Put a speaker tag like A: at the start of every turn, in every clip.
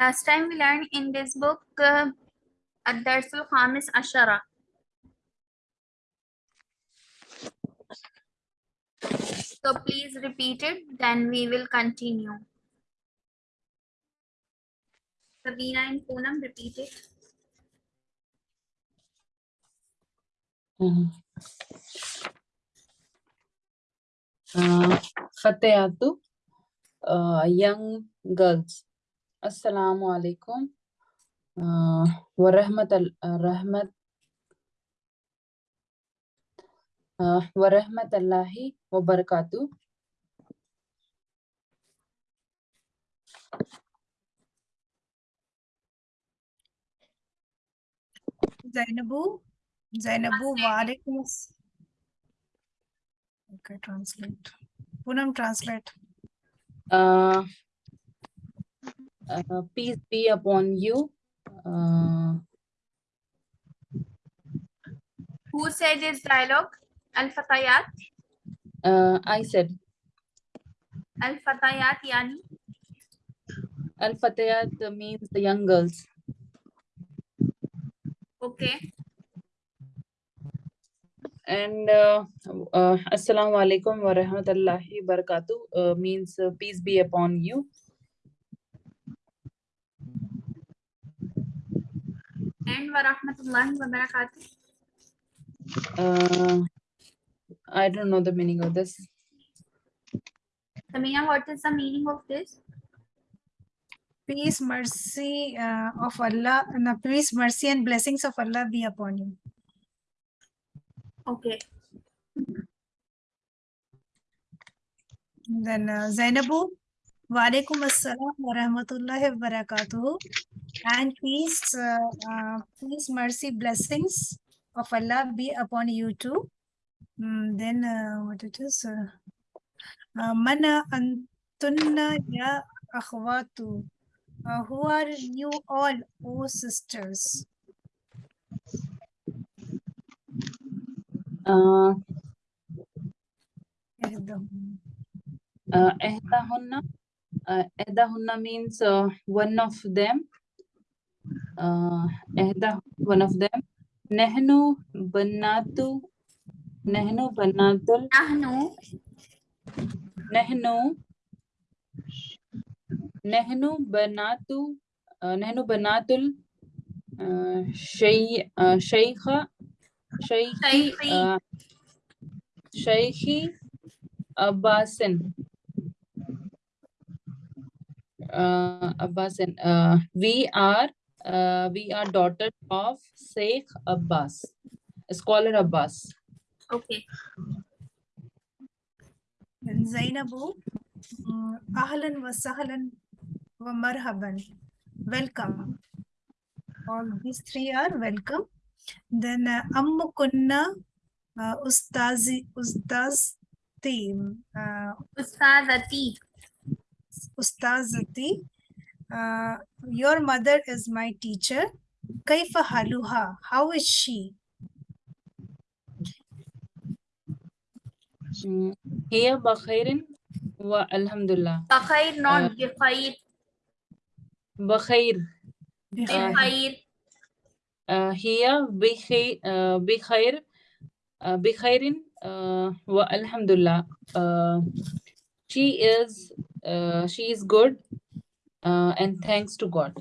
A: Last time we learned in this book uh, الدرس الخامس عشرة. So please repeat it, then we will continue. Sabina and Poonam, repeat it.
B: Mhm. Uh, Fatayatu, uh, young girls. Assalamu alaikum. Uh, wa rahmat al uh, rahmat uh, wa rahmatullahi wa barakatuh.
C: Zainabu, Zainabu, walaikum as- Okay, translate. Poonam, translate.
B: Uh, peace be upon you. Uh,
A: Who said this dialogue? Al-Fatayat.
B: uh, I said
A: Al-Fatayat yani.
B: Al Fatayat means the young girls.
A: Okay.
B: And uh, uh, Assalamu alaikum wa rahmatullahi barakatuh uh, means uh, peace be upon you.
A: And wa rahmatullahi wa barakatuh.
B: Uh, I don't know the meaning of this.
A: Samina, what is the meaning of this?
C: Peace, mercy uh, of Allah, no, peace, mercy and blessings of Allah be upon you.
A: Okay.
C: Then uh, Zainabu, walaikum assalam wa rahmatullahi wa barakatuhu. And peace, uh, uh, peace, mercy, blessings of Allah be upon you too. Mm, then uh, what it is? Uh, uh, Mana antunna ya akhwatu. Uh, who are you all, O sisters?
B: Uh, uh, ihdahunna means uh, one of them. Uh, one of them. Nehnu banatu, nehnu banatul,
A: Nahnu.
B: nehnu, nehnu banatu, uh, nehnu banatul, uh, shay, uh, shaykha, shaykhi, uh, shaykhi Abbasin. Uh, Abbasin. Uh, we are uh, we are daughters of Sheikh Abbas, scholar Abbas.
A: Okay.
C: And Zainabu, mm, ahlan wa sahlan wa marhaban. Welcome. All these three are welcome. Then uh, Ammu Kunna, uh, Ustazi, Ustazti, uh,
A: Ustazati.
C: Ustazati. Uh, your mother is my teacher. Kaifa haluha? How is she?
B: Here Bakhairin wa Alhamdulillah.
A: Bakhair, not bikhair.
B: Bakhair.
C: Bikhair.
A: Bikhair.
B: Uh, here Bikhair, uh, Bikhair, uh, Bikhairin uh, wa Alhamdulillah. Uh, she is uh, she is good uh, and thanks to God.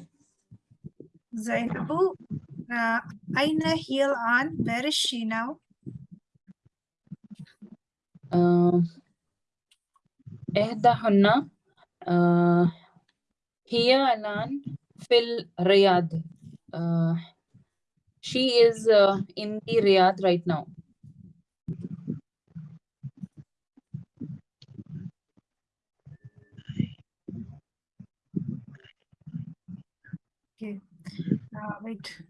C: Zainabu, uh, aina heel on, where is she now?
B: Uh, Ehdahunna, uh, hiya alan fil Riyadh. She is uh, in the Riyadh right now.
C: Uh, wait.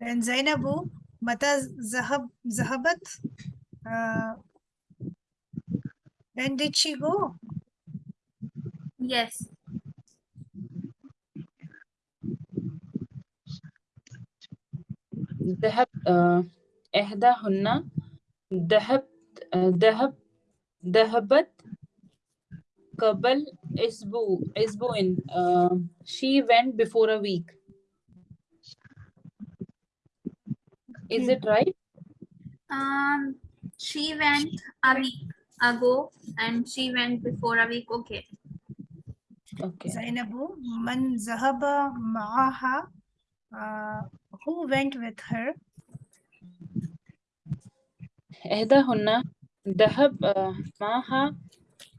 C: And Zainabu, Mata Zahab Zahabat. Uh, when did she go?
A: Yes.
B: ذهب uh, إحداهن ذهبت uh, ذهب ذهبت قبل Isbu, Isbuin. Uh, she went before a week. Is
C: Okay.
B: it right?
A: Um, she went a week ago and she went before a week. Okay.
B: Okay.
C: Zainabu, man zahaba ma'aha. Uh, who went with her?
B: إحداهن ذهب آه، معها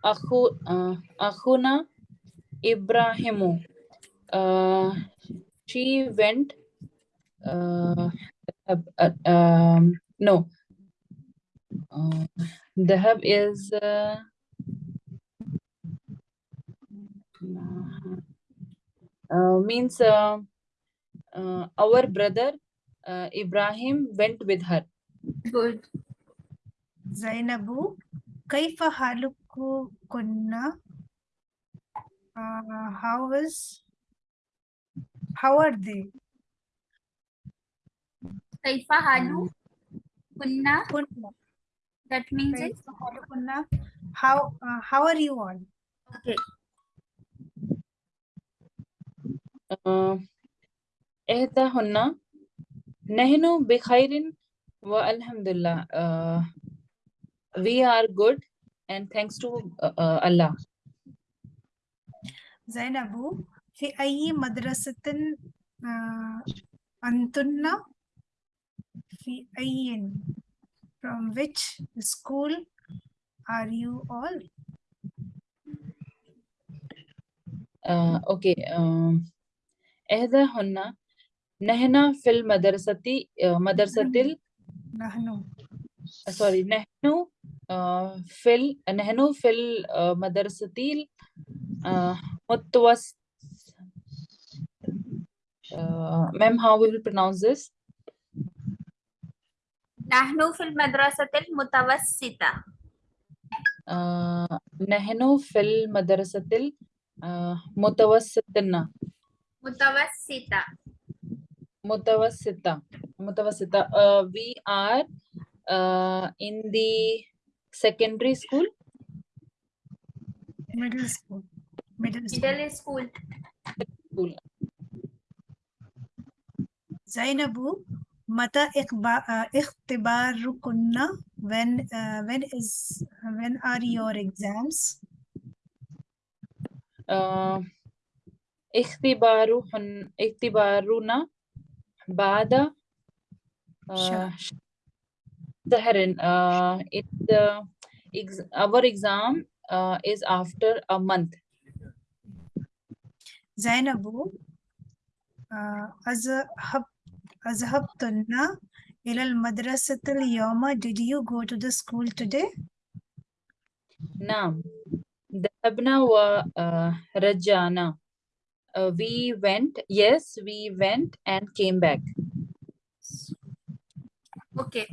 B: أخو آه، أخونا إبراهيم. Uh, she went. Uh, uh, um, no. Uh, the hub is. Uh, uh, means uh, uh, our brother uh, Ibrahim went with her.
A: Good.
C: Zainabu, kaifa haluku kunna? Uh, how is how are they?
A: Kaifa halu kunna.
C: Kunna.
A: That means it.
C: Kaifa halukunna? How uh, how are you all?
A: Okay.
B: آه، إحداهن نحن بخير والحمد لله. Uh, we are good and thanks to uh, uh, Allah.
C: Zainabu, في أي مدرسة آه، أنتن؟ في أي From which school are you all?
B: Uh, okay. Um, إحداهن نحن في المدرسة uh, مدرسة ال-
C: نحن
B: sorry نحن uh, في ال- نحن في المدرسة المتوسط uh, ma'am how we will pronounce this
A: نحن في المدرسة المتوسطة.
B: uh, نحن في المدرسة المتوسطة
A: متوسطة.
B: متوسطة متوسطة uh, we are uh, in the secondary school
C: middle school. Middle school.
A: Middle school.
B: school
C: Zainabu, Mata ikhtibarukunna? When uh, when is when are your exams?
B: Ikhtibaruhun ikhtibaruna bada Saharan. Uh, it the ex our exam uh, is after a month.
C: Zainabu, uh, as a hub Azhabtunna ilal madrasatil Yama. Did you go to the school today?
B: Naam. Dhahabna wa uh, rajana. Uh, we went, yes, we went and came back.
A: Okay.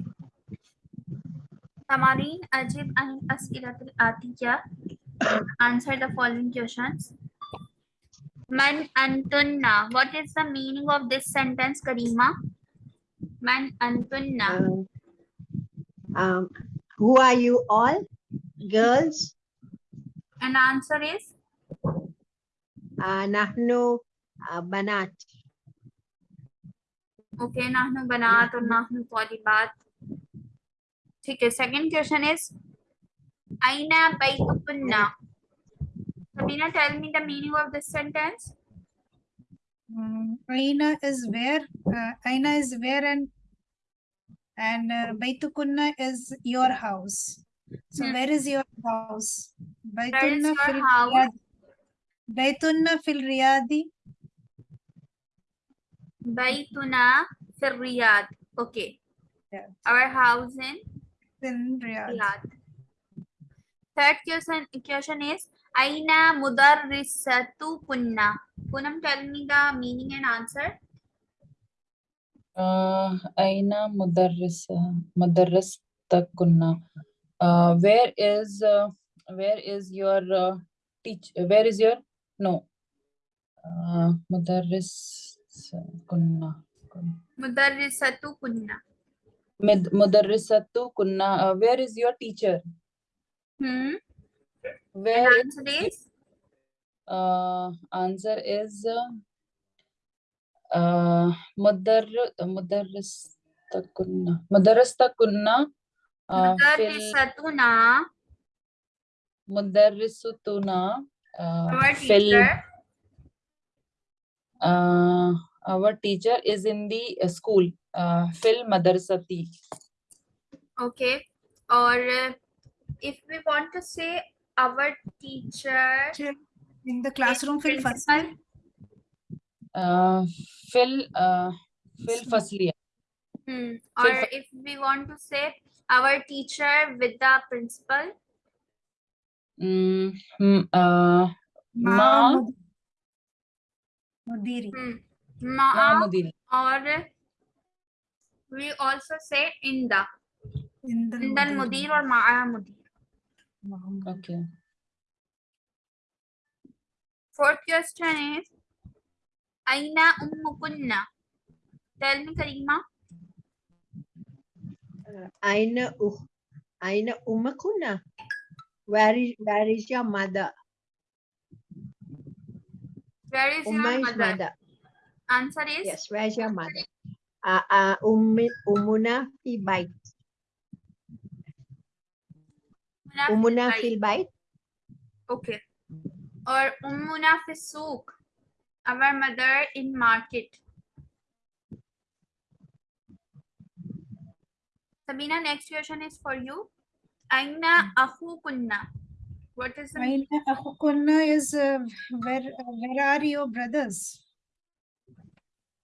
A: Tamarin, Ajib, and Asilatil Atiya answer the following questions. Man antunna. What is the meaning of this sentence, Karima? Man antunna.
D: Um, uh, um, who are you all? Girls?
A: An answer is?
D: Uh, nahnu uh, banat.
A: Okay, nahnu banat or nahnu talibat. Okay, second question is? Aina baitukunna. Sabina, tell me the meaning of this sentence.
C: Mm, Aina is where? Uh, Aina is where and and uh, Baitukunna is your house. So
A: Hmm.
C: where is your house? Baitunna fil
A: house?
C: Riyad- Baitunna fil Riyadi.
A: Baytuna fil Riyadh. Okay.
C: Yeah.
A: Our house in
C: in Riyadh.
A: Riyadh. Third question, question is Aina mudarrisatu kunna. kunam tell me the meaning and answer.
B: Uh, Aina mudarris mudarristakunna. Uh, where is uh, where is your uh, teach? Where is your no? Uh, mudarris kunna.
A: Mudarrisatu kunna.
B: Mudarrisatu kunna. Uh, where is your teacher?
A: Hmm.
B: Where
A: and answer is? is?
B: Uh, answer is uh, Madar Madarastakunna. Madarastakunna. Uh,
A: Mudarrisatuna.
B: Mudarrisutuna. Uh,
A: our teacher.
B: Uh, our teacher is in the uh, school. Uh, Phil Madarsati.
A: Okay. Or uh, if we want to say our teacher
C: in the classroom phil
A: time
B: uh phil uh phil faslia
A: hmm. or
B: phil
A: if we want to say our teacher with the principal
B: mm, uh
C: ma mudiri
A: hmm.
B: ma,
A: ma
B: mudiri
A: or we also say in the in
C: the
A: mudir or
C: ma'a mudir
B: Okay.
A: Fourth question is Aina ummukunna. Tell me, Karima.
D: Aina uh, Aina ummukunna. Where is where is your mother?
A: Where is Umma your
D: mother? Is
A: mother? Answer is
D: yes. Where is your mother? Uh, uh, ummi, umuna fi bike.
A: Ummuna fil
D: Umuna
A: bayt.
D: fil bait.
A: Okay. Or Ummuna fi souk. Our mother in market. Sabina, next question is for you. Aina akhukunna. What is the meaning?
C: أين أخوكنا is uh, where where are your brothers?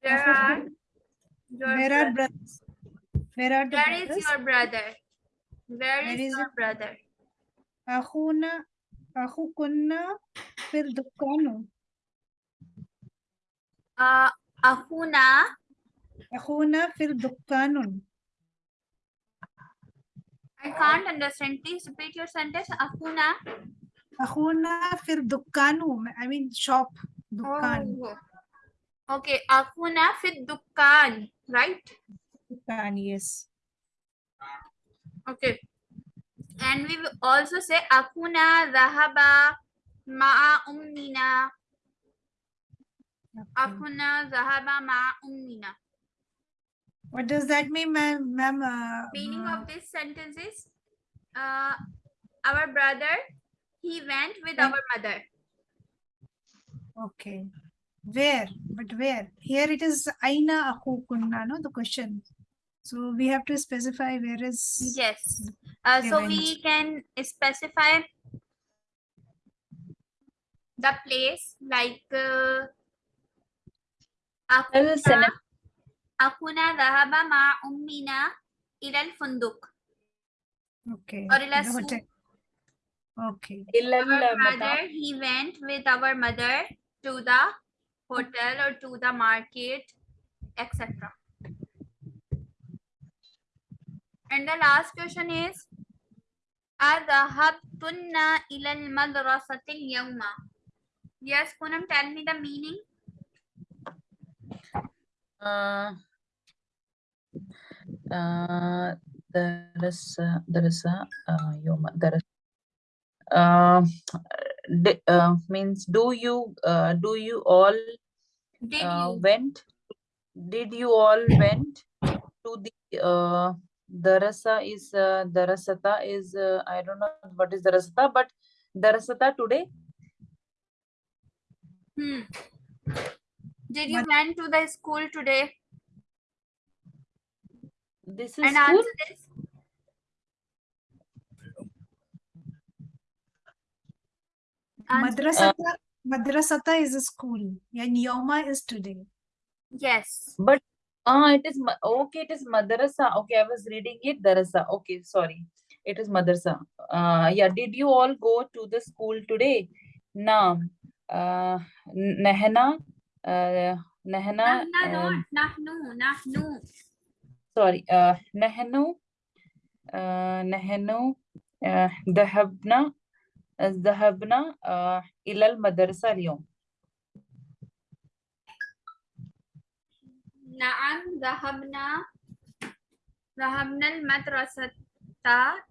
A: Where are your
C: Where are
A: brothers?
C: brothers? Where are the
A: Where is
C: brothers?
A: your brother? Where
C: Where
A: is
C: is
A: your
C: it?
A: brother?
C: أخونا أخوكنا في الدكان
A: Uh, akhuna
C: أخونا في الدكان
A: I can't understand. Please repeat your sentence. Akhuna.
C: أخونا في الدكان I mean shop دكان
A: Oh. Okay. Akhuna fi dukkan. Right?
C: دكان yes
A: Okay. and we also say akuna zahaba ma ummina. Akuna zahaba ma ummina.
C: What does that mean ma'am? Uh,
A: meaning
C: uh,
A: of this sentence is uh, our brother he went with our mother.
C: Okay. Where? But where? Here it is aina akukunna no? The question. So we have to specify where is
A: yes. Uh,
C: They
A: so
C: went.
A: we can specify the place like uh, akuna,
B: السنة
A: akuna dhahaba ma'a ummina ila al-funduk.
C: okay
A: or ila
C: the hotel
A: souk.
C: okay
B: إلا
A: Our
B: المطار
A: brother, he went with our mother to the hotel or to the market, etc. And the last question is, Adhahabtunna ilal madrasatil yawma. Yes, Poonam, tell me the meaning.
B: Uh, uh, darasa, darasa, uh, yawma, darasa. Uh, uh, means do you uh, do you all
A: did
B: uh,
A: you?
B: went did you all went to the uh, darasa is uh, darasata is uh, I don't know what is darasata but darasata today
A: Hmm. Did you
C: But-
A: went to the school today?
B: this is
A: And
B: school
A: answer is Answer-
C: madrasata madrasata is a school and yoma is today
A: yes.
B: but ah it is ma- okay it is madrasa okay I was reading it darasa okay sorry it is madrasa uh, yeah did you all go to the school today naam uh, nahna uh, nahna
A: Nahna,
B: um,
A: not nahnu, nahnu.
B: sorry uh, نحن uh, نحن uh, ذهبنا ذهبنا uh, إلى المدرسة اليوم
A: نعم ذهبنا ذهبنا المدرسة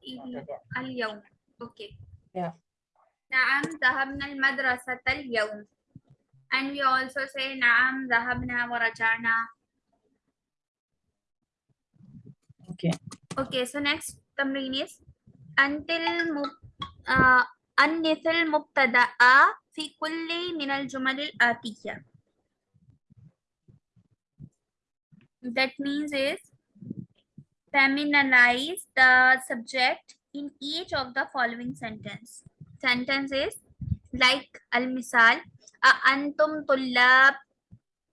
A: ال- اليوم. Okay.
B: Yeah.
A: نعم ذهبنا المدرسة اليوم. And we also say نعم ذهبنا ورجعنا.
B: Okay.
A: Okay, so next تمرين is until uh, أنث المبتدأ في كل من الجمل الآتية. That means is femininize the subject in each of the following sentence. Sentence is like al-misal antum tullab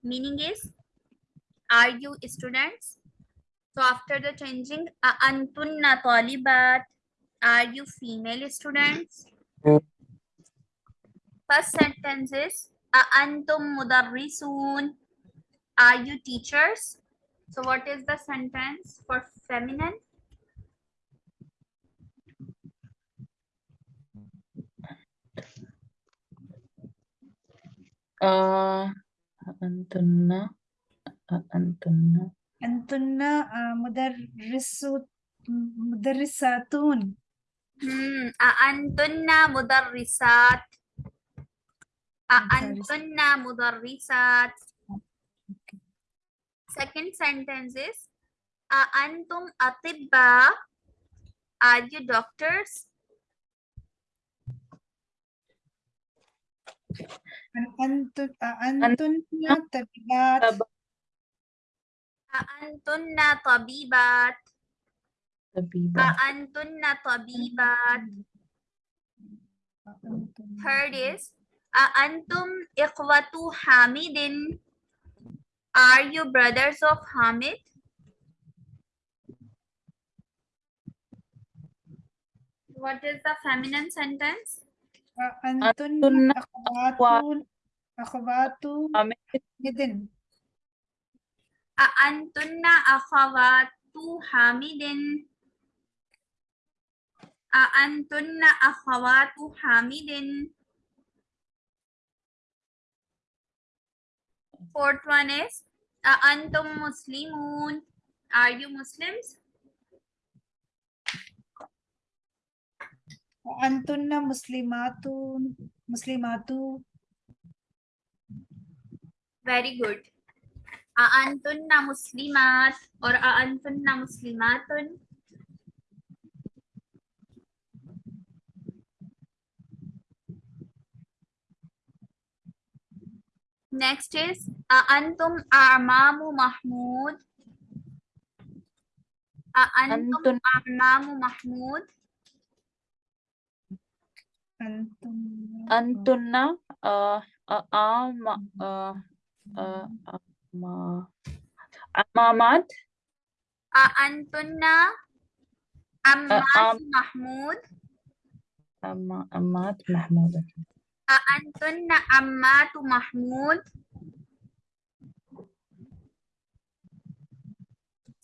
A: meaning is are you students? So after the changing antunna talibat are you female students? First sentence is antum mudarrisun are you teachers? So what is the sentence for feminine?
B: Uh, antunna, uh,
C: antunna. Antunna uh, mudarrisu, mudarrisatun.
A: Hmm. Antunna mudarrisat. Antunna mudarrisat. Second sentence is Antum Atibba. Are you doctors?
B: Antunna
A: Tabibat. Antunna
B: Tabibat.
A: Antunna Tabibat. Third is Antum ekwatu Hamidin. Are you brothers of Hamid? What is the feminine sentence?
C: أنتن
B: أنتن
C: أخوات أخوات
B: حامد.
C: مدن
A: أأنتن أخوات حامد أأنتن أخوات حامد Fourth one is अंतुम मुस्लिमून are you Muslims
C: अंतुन्ना मुस्लिमातून मुस्लिमातू
A: very good अंतुन्ना मुस्लिमात और अंतुन्ना मुस्लिमातुन Next is uh, Antum Amamu Mahmood.
B: Uh,
A: Antum Amamu
C: Mahmood.
B: Antunna uh, uh, um, uh, uh, um, Amamat.
A: Uh, Antunna
B: Amat
A: uh,
B: um, Mahmood. Amat
A: Mahmood. Ah, Antunna ammatu Mahmud.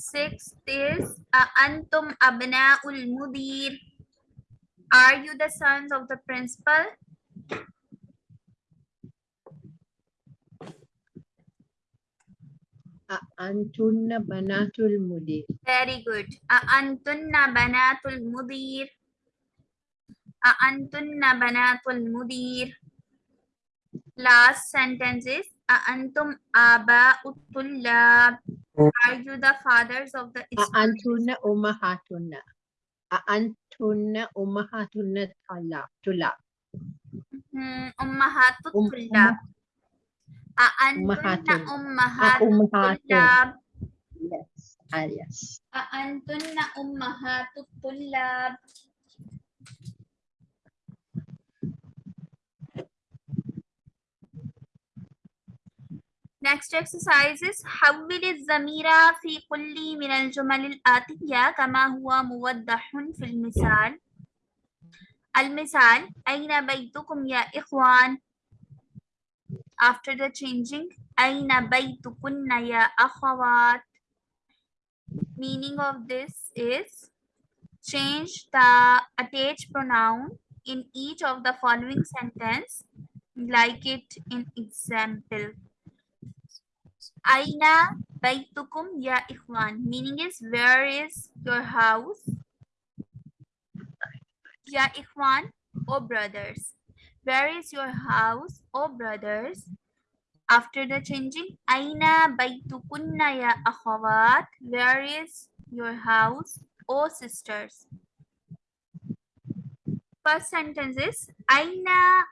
A: Six is ah, Antum abna'ul mudir. Are you the sons of the principal?
D: Ah, Antunna banatul mudir.
A: Very good. Antunna banatul mudir. أأنتن بنات المدير Last sentence is أأنتم آباء الطلاب Are you the fathers of the students?
D: أأنتن أمهاتن أأنتن أمهاتن الطلاب طلاب
A: Hmm, أمهات
D: أم-
A: الطلاب أأنتن
D: أمهات.
A: أمهات
D: أمهات.
A: الطلاب
D: yes ah, yes
A: أأنتن أمهات الطلاب Next exercise is حول الضمير في كل من الجمل الآتية كما هو موضح في المثال المثال أين بيتكم يا إخوان After the changing أين بيتكن يا أخوات Meaning of this is change the attached pronoun in each of the following sentence like it in example Aina baitukum ya ikhwan. Meaning is where is your house? Ya ikhwan or brothers. Where is your house, O brothers? After the changing, Aina baytukunna ya akhawat. Where is your house, O sisters? First sentence is Aina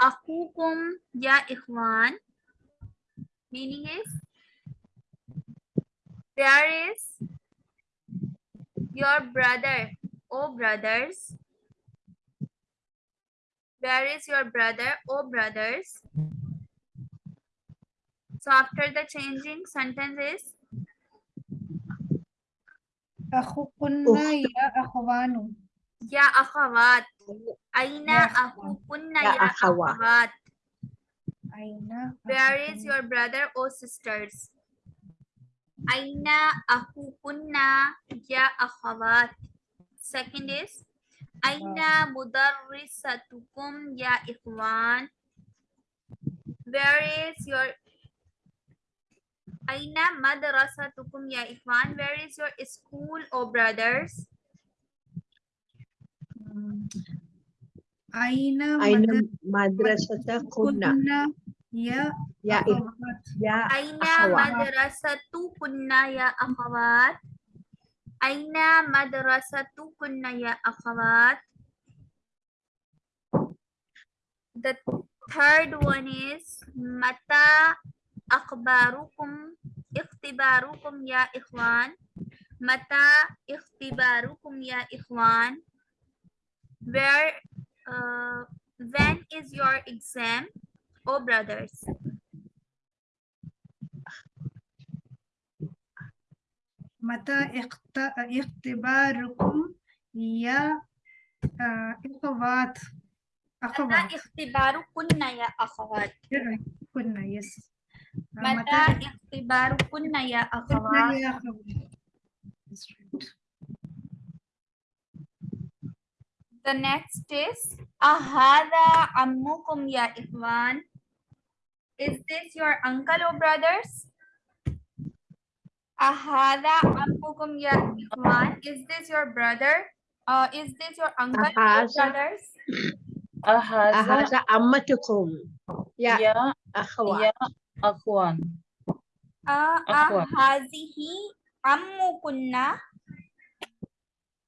A: akukum ya ikhwan. Meaning is where is your brother, O brothers? Where is your brother, O brothers? So after the changing sentence is
C: أخوكنا يا أخوان
A: Ya akhawat. Aina
C: Ya akhawat.
A: akukunna
D: Ya
A: ya
D: akhawat.
A: akhawat.
C: أين
A: Where is
C: أخوكن-
A: your brother or sisters? Aina ahukunna ya akhawat. Second is Aina mudarrisatukum ya ikhwan. Where is your Aina madrasatukum ya ikhwan. Where is your school or brothers?
C: Hmm. Aina
D: madrasatakunna. Yeah,
C: yeah,
D: Akhawat.
A: Aina
D: madrasatu
A: kunna ya akhawat? Aina madrasatu kunna ya akhawat? The third one is mata akhbarukum ikhtibarukum ya ikhwan? Mata ikhtibarukum ya ikhwan? Where uh, when is your exam? Oh brothers.
C: متى اخت- اختباركم؟ يا آه، أخوات.
A: متى
C: أخوات.
A: اختباركن يا أخوات؟
C: كنا يس آه،
A: متى اختباركن يا أخوات
C: يا أخوات.
A: The next is أهذا عمكم يا إخوان؟ Is this your uncle or brothers? Ahada abukum ya Iman. Is this your brother? Uh, is this your uncle or brothers?
D: Ahada
B: ammatukum.
D: Ya.
B: Ya. Akhwan.
A: Ya.
B: Akhwan.
A: Uh, ahazihi
D: ammukunna.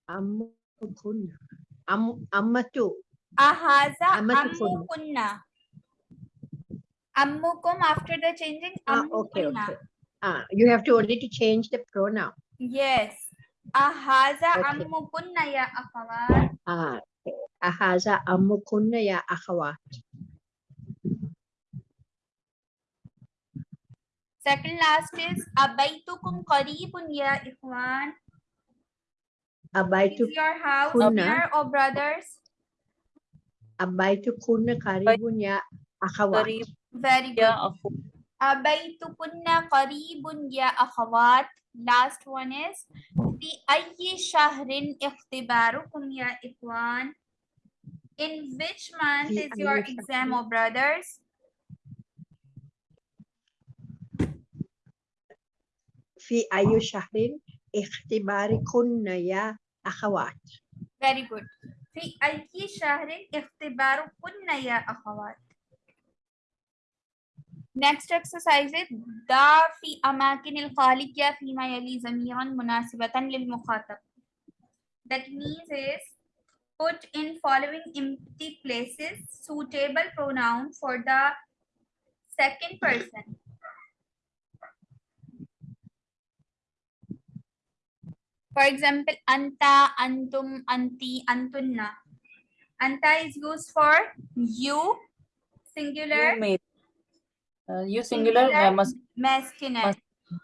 D: Ammukunna. Am,
A: ammatu.
D: Ahaza
A: ammukunna ammukum after the changing
D: ah, okay, okay. Ah, you have to only to change the pronoun.
A: Yes. Ahaza
D: okay.
A: ammukunna ya akhawat.
D: Ah, okay. Ahaza ammukunna ya akhawat.
A: Second last is abaitukum qaribun ya ikhwan. Abaitu
D: is
A: your house near or brothers?
D: Abaitu kunna qaribun ya
B: akhawat. Qarib.
A: Very good.
B: يا أخو
A: أبيتكن قريب يا أخوات Last one is في أي شهر اختباركم يا إخوان In which month
D: في
A: is your
D: أي
A: exam
D: شهر؟
A: or brothers?
D: في أي شهر اختباركن يا أخوات.
A: Very good. في أي شهر اختباركن يا أخوات next exercise is da fi amakin fi ma yali zamiran munasibatan lil mukhatab. That means is put in following empty places suitable pronoun for the second person. For example anta antum anti antunna. Anta is used for you singular
B: you uh, you singular
A: Singular.
B: uh, must
A: masculine.
B: Mas-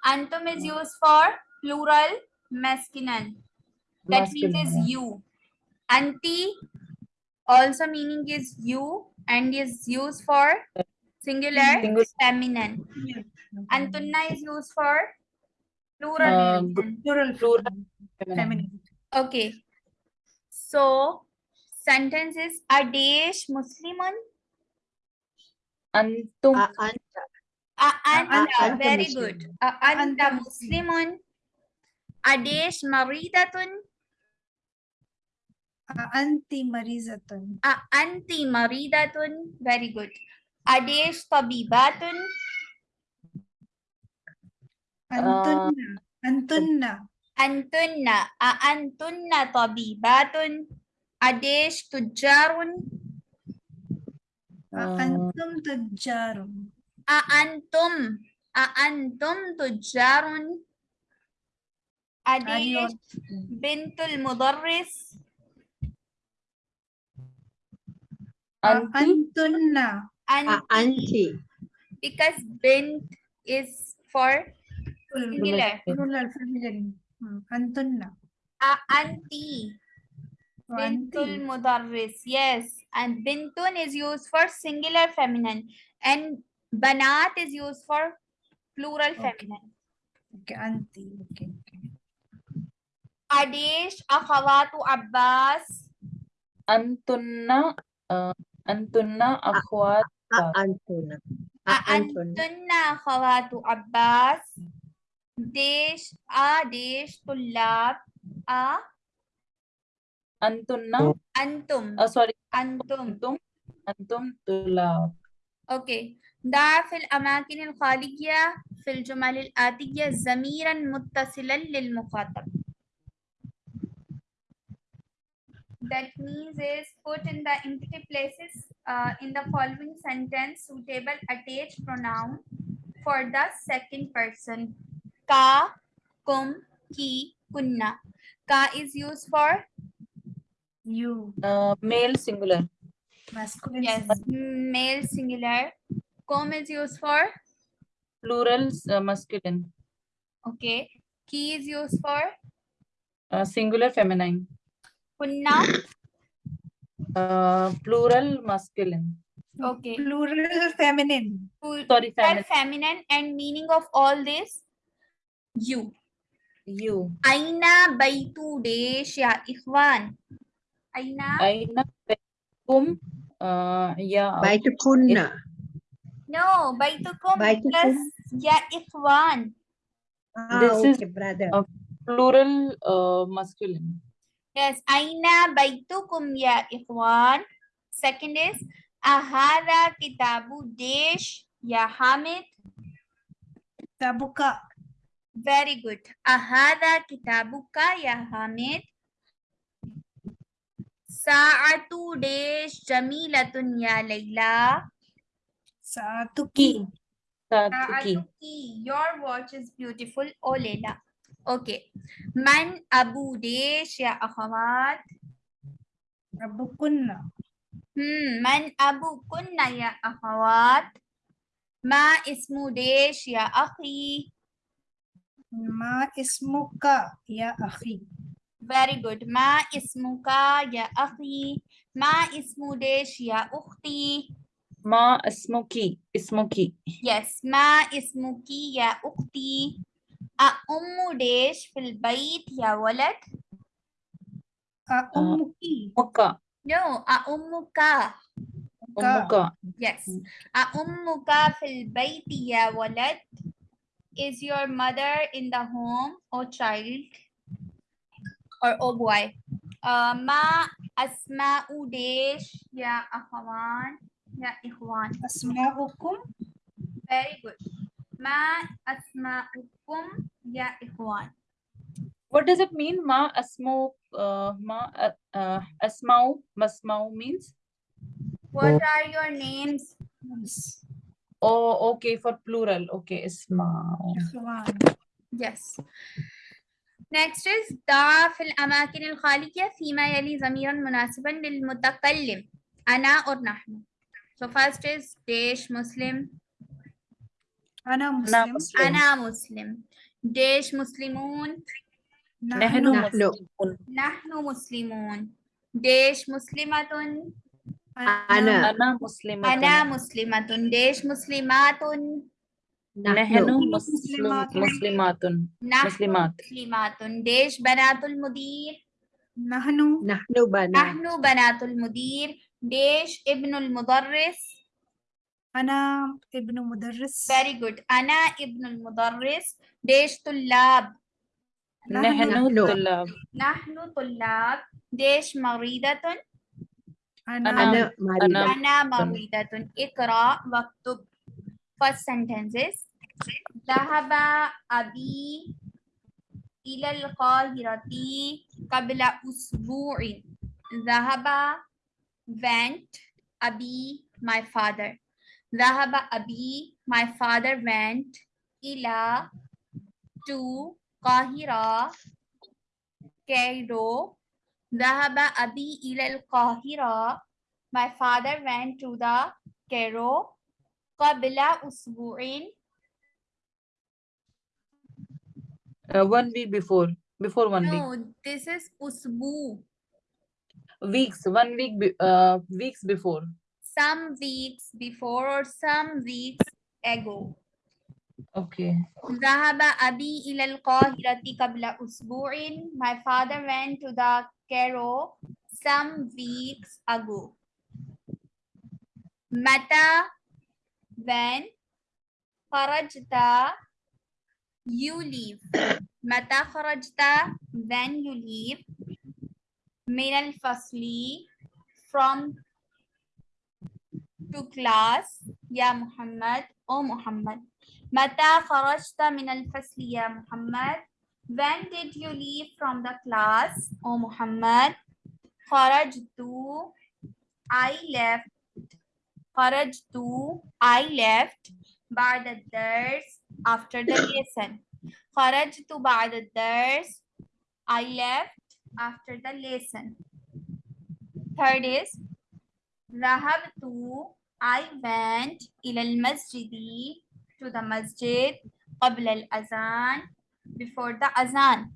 A: Antum is used for plural, masculine. That means is you. Anti also meaning is you and is used for singular,
B: Singular.
A: feminine. Antunna is used for plural.
B: Uh,
A: feminine.
C: Plural
B: Plural.
C: feminine. feminine.
A: Okay. So sentence is Adesh Muslimun.
B: antum.
A: A anta a
D: anta
A: very good. A anta muslimun. Adesh maridatun.
C: A anti maridatun.
A: A anti maridatun. Very good. Adesh tabibatun.
C: Antunna. Antunna.
A: Antunna. A antunna tabibatun. Adesh
C: tujarun Akantum
A: ah. tujjarun. Aantum. Aantum tujjarun. Adish bintul mudarris.
C: Antunna.
A: Anti.
D: Ah,
A: Because bint is for singular.
C: Plural, feminine. Hmm,
A: Antunna. Anti. Ah,
C: Bintul
A: mudarris. Yes. And bintun is used for singular feminine. And banat is used for plural feminine.
C: Okay. Anti. Okay.
A: Adesh, akhawatu Abbas.
B: Antunna. Uh, antunna akhwat.
A: Uh,
D: antunna.
A: Antunna akhawatu Abbas. Desh, Adesh, Tullab. A.
B: antunna
A: antum.
B: uh, sorry
A: Antum.
B: antum antum tulab
A: اوكي ضع في الأماكن الخالية في الجمل الآتية ضميرا متصلا للمخاطب. That means is put in the empty places uh, in the following sentence suitable attached pronoun for the second person. Ka, kum, ki, kunna. Ka is used for
C: you
B: uh, male singular
C: masculine
A: yes
C: singular.
A: male singular. Kum is used for
B: plural uh, masculine
A: okay. Ki is used for
B: uh, singular feminine
A: kunna.
B: uh, plural masculine
A: Okay.
C: plural feminine
A: Plural
B: sorry feminine
A: feminine and meaning of all this you.
B: you
A: Aina baitu desh ya ikhwan. Aina
B: aina kum uh, ya
D: Baitu kunna.
A: no baitukum
D: Baitukum.
A: plus ya ikhwan.
D: Ah,
B: This is-
D: okay, brother.
B: uh, plural uh, masculine
A: Yes, aina baitukum ya ikhwan. Second is ahada kitabu desh ya Hamid.
C: tabuka
A: Very good. Ahada kitabuka ya Hamid. Sa'atu desh jamilatun ya Layla.
C: saatuki
B: Satuki.
A: Sa'atuki, your watch is beautiful, oh Layla. Okay. Man abu desh ya akhawat.
C: abukunna
A: Hmm, man abu kunna ya akhawat. Ma ismu desh ya akhi.
C: ma ismuka ya akhi
A: Very good. Ma ismuka ya akhi. Ma ismu desh ya ukhti.
B: ma ismuki ismuki
A: Yes, ma ismuki ya ukhti. A ummu desh fil bayt ya walad.
C: a ummuki
B: muka
A: No, a ummuka.
C: ka
B: umuka
A: Yes. A ummuka fil bayt ya walad. Is your mother in the home or child? Or oh boy. Uh, ma asma'u desh ya akhwan ya ikhwan.
C: asma'ukum
A: Very good. Ma asma'ukum ya ikhwan.
B: what does it mean ma asmu uh, ma uh, uh, asmau masmau means
A: What are your names?
B: oh okay for plural okay ismau
A: Yes. Next is ضع في الأماكن الخالية فيما يلي ضميرا مناسبا للمتكلم أنا or نحن. So first is ديش مسلم.
B: أنا
C: muslim
B: مسلم.
A: أنا مسلم. ديش مسلمون.
B: نحن. مسلمون.
A: نحن مسلمون. ديش مسلمة.
D: أنا.
B: أنا. مسلمة.
A: أنا مسلمة. ديش مسلمات
B: نحن
D: نحن.
B: مسلم
C: مسلمات.
B: مسلمات
A: نحن
B: مسلمات.
A: مسلمات ديش بنات المدير
C: nahnu
D: نحن بنات.
A: نحن بنات المدير ديش ابن المدرس
C: ana ibnu mudarris
A: Very good. أنا ابن المدرس. ديش طلاب.
B: نحن
D: نحن.
B: طلاب
A: نحن طلاب ديش مريضة
C: أنا
D: أنا مريضة
B: أنا
A: أنا مريضة اقرأ واكتب first sentences Dahaba abi ila al-qahirati qabla usbu'in. Dahaba went abi my father. Dahaba abi my father went ila to Qahira Cairo. Dahaba abi ila al-qahira. My father went to the Cairo qabla usbu'in
B: Uh, one week before. Before one week.
A: No, this is usbu.
B: Weeks. One week. Be, uh, weeks before.
A: Some weeks before or some weeks ago.
B: Okay.
A: Zahaba abi ilal qahirati qabla usbu'in. My father went to the Cairo some weeks ago. Mata when kharajta you leave متى خرجت when you leave من الفصل from to class يا محمد أو محمد متى خرجت من الفصل يا محمد when did you leave from the class أو محمد خرجت I left خرجت I left بعد الدرس after the lesson خرجت بعد الدرس I left after the lesson third is ذهبت I went إلى المسجد to the masjid قبل الأذان before the أذان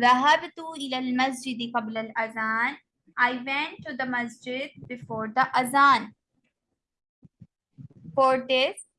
A: ذهبت إلى المسجد قبل الأذان I went to the masjid before the أذان fourth is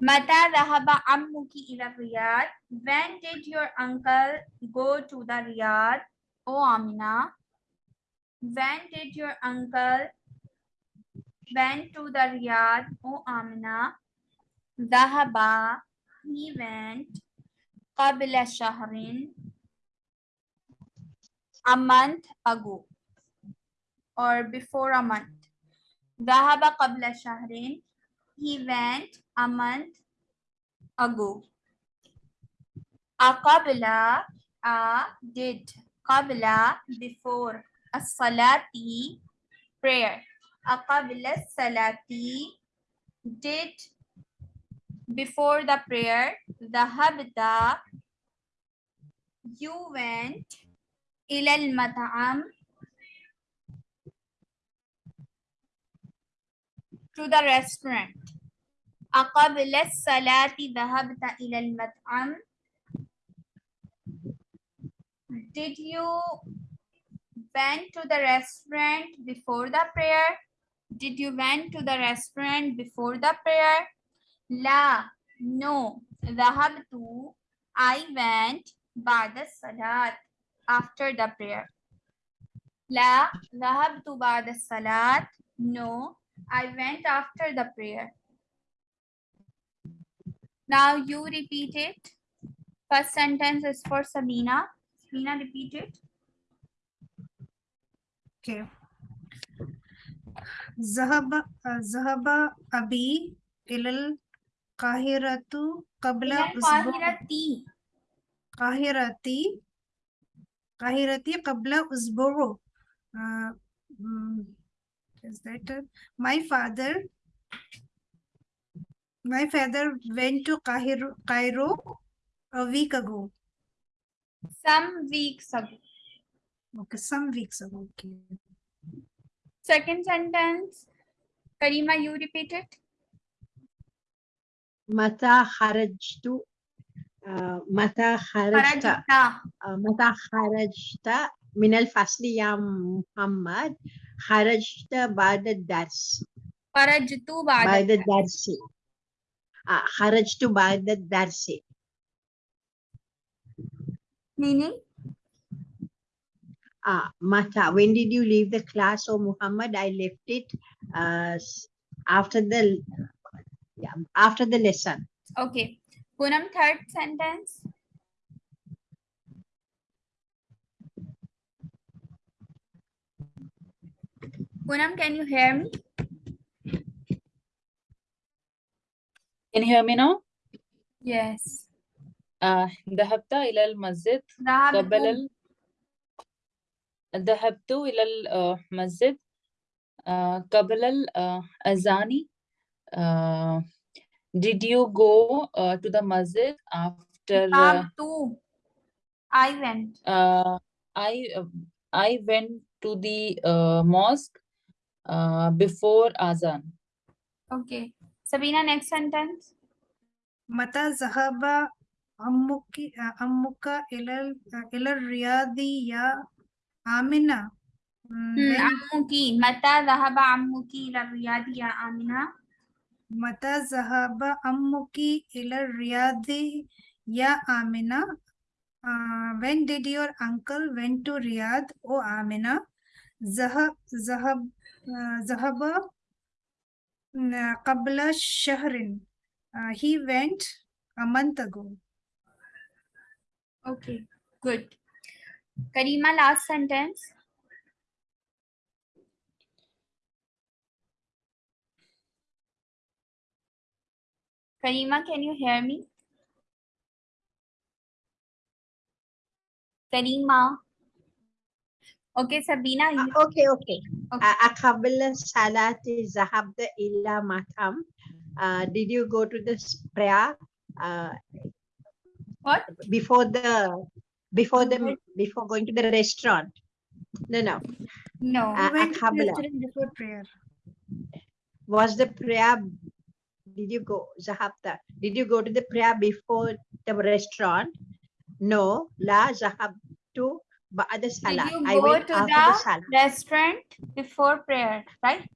A: Mata Rahaba Ammuki ila Riyadh. When did your uncle go to the riyad? Oh Amina. When did your uncle went to the riyad? Oh Amina. Dahaba, He went. Qabla Shahrin. A month ago. Or before a month. Dahaba Qabla Shahrin. He went a month ago. A qabla, a did. Qabla, before. A salati, prayer. A qabla salati, did before the prayer. The habda, you went. Ilal mat'am, to the restaurant أقبل الصلاة ذهبت إلى المطعم did you went to the restaurant before the prayer did you went to the restaurant before the prayer لا no ذهبت I went بعد الصلاة after the prayer لا ذهبت بعد الصلاة no I went after the prayer. Now you repeat it. First sentence is for Sabina. Sabina, repeat it.
C: Okay. Zahaba, uh, Zahaba Abi ilal
A: Kahiratu
C: Kabla
A: Kahirati.
C: Kahirati. Kahirati Kabla Uzboro. Uh, mm, is that uh, my father my father went to Cairo, Cairo a week ago.
A: Some weeks ago.
C: Okay, some weeks ago. Okay.
A: Second sentence. Karima, you repeat it.
D: Mata harajtu. Uh,
A: mata
D: harajta. Uh, mata harajta. min al-fasli ya Muhammad. Kharajta ba'da
A: darsi. Kharajtu
D: ba'da darsi. Ah, kharajtu ba'da darsi.
A: Meaning?
D: Ah, Mata, when did you leave the class? Oh, Muhammad, I left it uh, after the yeah, after the lesson.
A: Okay. Punam, third sentence. Poonam can you hear me
B: Can you hear me now?
A: yes
B: آه ذهبت إلى المسجد قبل
A: ذهبت
B: ال... ذهبت إلى المسجد آه قبل الأذان uh, did you go uh, to the masjid after uh,
A: ذهبت I went
B: uh, I uh, I went to the uh, mosque uh, before azan.
A: Okay. Sabina, next sentence.
C: Mata zahaba ammuki uh, ammuka ilal uh, ilal riyadi ya Amina. Mm,
A: hmm, ammuki. Mata zahaba ammuki ilal riyadi ya Amina.
C: Mata zahaba ammuki ilal riyadi ya Amina. Uh, when did your uncle went to Riyadh? Oh, Amina. Zahab, zahab, ذهب mm, قبل شهر Uh, he went a month ago
A: okay good Karima last sentence Karima, can you hear me? Karima. Okay, Sabina.
D: Ah,
A: you-
D: okay, okay.
A: Okay.
D: Uh, قبل الصلاة ذهبت إلى مطعم. Uh, did you go to the s- prayer uh,
A: What?
D: before the before the
C: Before-
D: before going to the restaurant? No, no.
A: No.
D: Uh,
C: he went to
D: قبل.
C: restaurant before prayer
D: Was the prayer? Did you go ذهبت? Did you go to the prayer before the restaurant? No. لا
A: did you go to
D: the,
A: the restaurant before prayer, right?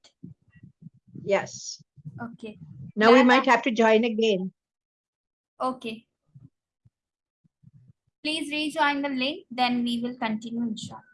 D: Yes.
A: Okay.
D: Now then
A: we
D: might have to join again.
A: Okay. Please rejoin the link, then we will continue inshallah.